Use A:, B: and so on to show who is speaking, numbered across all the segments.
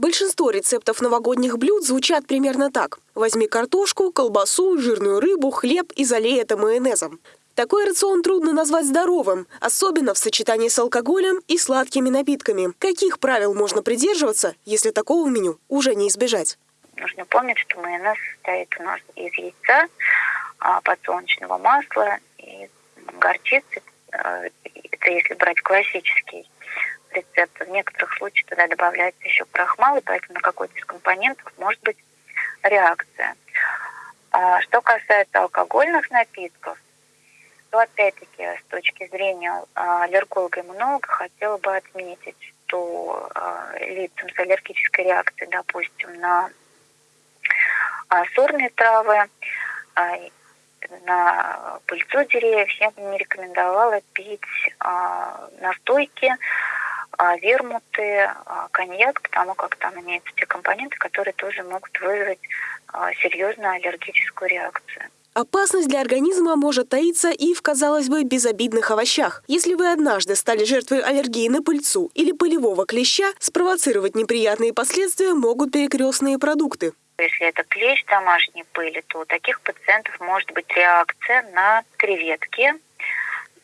A: Большинство рецептов новогодних блюд звучат примерно так. Возьми картошку, колбасу, жирную рыбу, хлеб и залей это майонезом. Такой рацион трудно назвать здоровым, особенно в сочетании с алкоголем и сладкими напитками. Каких правил можно придерживаться, если такого меню уже не избежать?
B: Нужно помнить, что майонез состоит у нас из яйца, а, подсолнечного масла и горчицы. Э, это если брать классический рецепт. В некоторых случаях туда добавляется еще крахмал, и поэтому на какой-то из компонентов может быть реакция. А, что касается алкогольных напитков, то опять-таки с точки зрения а, аллерголога-иммунолога хотела бы отметить, что лицам с аллергической реакцией, допустим, на сорные травы, на пыльцу деревьев, я бы не рекомендовала пить настойки, вермуты, коньяк, потому как там имеются те компоненты, которые тоже могут вызвать серьезную аллергическую реакцию.
A: Опасность для организма может таиться и в, казалось бы, безобидных овощах. Если вы однажды стали жертвой аллергии на пыльцу или пылевого клеща, спровоцировать неприятные последствия могут перекрестные продукты.
B: Если это клещ домашней пыли, то у таких пациентов может быть реакция на креветки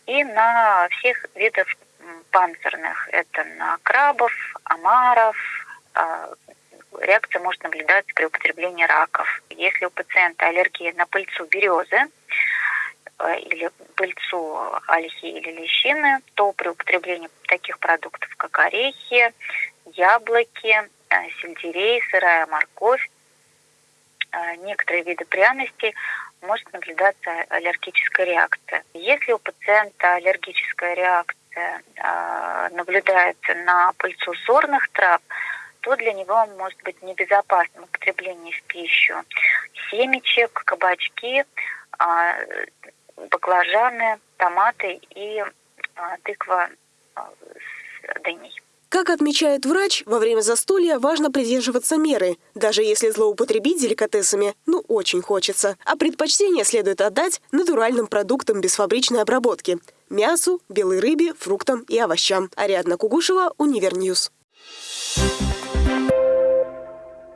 B: и на всех видов панцирных. Это на крабов, омаров. А, реакция может наблюдаться при употреблении раков. Если у пациента аллергия на пыльцу березы э, или пыльцу ольхи или лещины, то при употреблении таких продуктов, как орехи, яблоки, э, сельдерей, сырая морковь, э, некоторые виды пряностей может наблюдаться аллергическая реакция. Если у пациента аллергическая реакция э, наблюдается на пыльцу сорных трав, то для него может быть небезопасным употребление в пищу семечек, кабачки, э, баклажаны, томаты и э, тыква с дыней.
A: Как отмечает врач, во время застолья важно придерживаться меры, даже если злоупотребить деликатесами, ну очень хочется. А предпочтение следует отдать натуральным продуктам без фабричной обработки – мясу, белой рыбе, фруктам и овощам. Ариадна Кугушева, Универньюз. Thank you